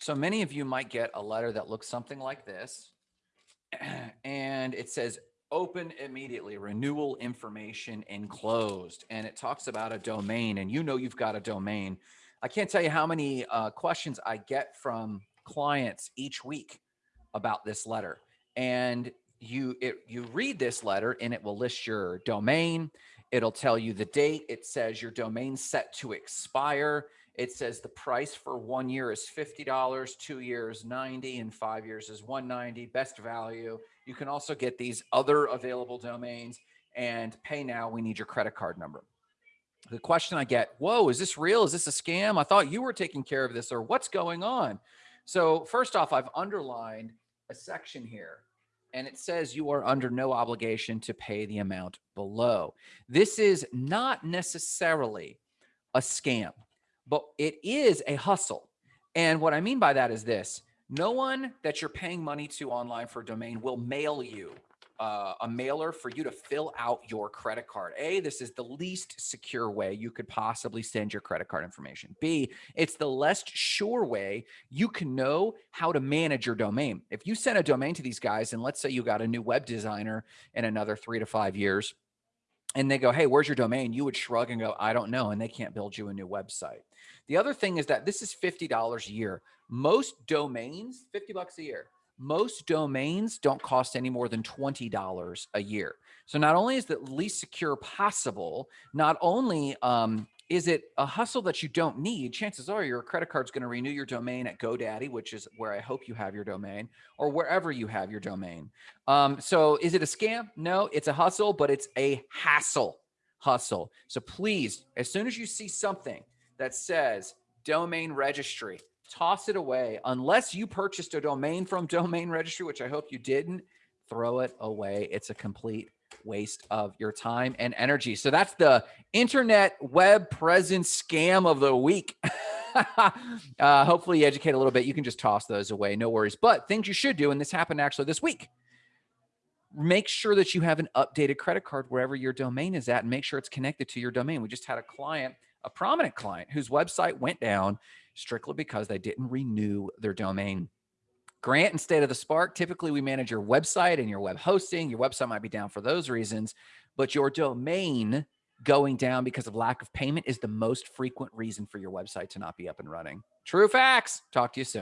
So many of you might get a letter that looks something like this. And it says open immediately, renewal information enclosed. And it talks about a domain and you know you've got a domain. I can't tell you how many uh, questions I get from clients each week about this letter. And you it, you read this letter and it will list your domain. It'll tell you the date. It says your domain set to expire. It says the price for one year is $50, two years 90, and five years is 190, best value. You can also get these other available domains and pay now. We need your credit card number. The question I get, whoa, is this real? Is this a scam? I thought you were taking care of this or what's going on? So first off, I've underlined a section here and it says you are under no obligation to pay the amount below. This is not necessarily a scam, but it is a hustle. And what I mean by that is this, no one that you're paying money to online for a domain will mail you uh, a mailer for you to fill out your credit card. A, this is the least secure way you could possibly send your credit card information. B, it's the less sure way you can know how to manage your domain. If you send a domain to these guys, and let's say you got a new web designer in another three to five years, and they go, Hey, where's your domain? You would shrug and go, I don't know. And they can't build you a new website. The other thing is that this is $50 a year. Most domains, 50 bucks a year most domains don't cost any more than $20 a year. So not only is it least secure possible, not only um, is it a hustle that you don't need, chances are your credit card's going to renew your domain at GoDaddy, which is where I hope you have your domain or wherever you have your domain. Um, so is it a scam? No, it's a hustle, but it's a hassle hustle. So please, as soon as you see something that says domain registry, toss it away. Unless you purchased a domain from domain registry, which I hope you didn't, throw it away. It's a complete waste of your time and energy. So that's the internet web presence scam of the week. uh, hopefully you educate a little bit. You can just toss those away. No worries. But things you should do, and this happened actually this week, make sure that you have an updated credit card wherever your domain is at and make sure it's connected to your domain. We just had a client, a prominent client whose website went down strictly because they didn't renew their domain. Grant and State of the Spark, typically we manage your website and your web hosting. Your website might be down for those reasons, but your domain going down because of lack of payment is the most frequent reason for your website to not be up and running. True facts. Talk to you soon.